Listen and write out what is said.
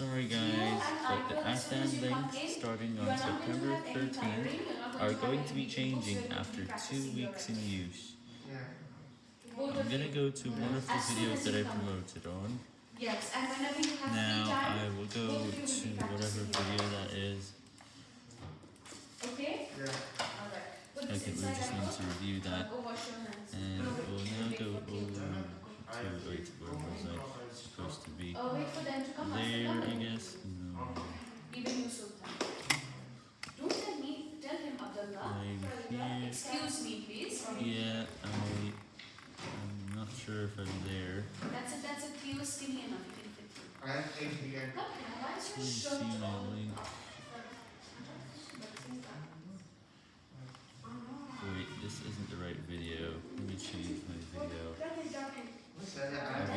Sorry guys, but the Afghan links starting on September 13th are going to be changing after two weeks in use. I'm gonna go to one of the videos that I promoted on. Yes, and whenever you have Now I will go to whatever video that is. okay? Alright. Put this we inside just and need to review that. Was I supposed to be? Oh, wait for them to come. There, I guess? No. Even you, Sultan. Don't tell me, tell him, Abdullah. I'm here. Excuse me, please. Yeah, I, I'm not sure if I'm there. That's it, that's it. He was skinny enough. He can fit you. I think we can Come here. Why is your Please shirt see my link. Wait, this isn't the right video. Let me change my video. What's that?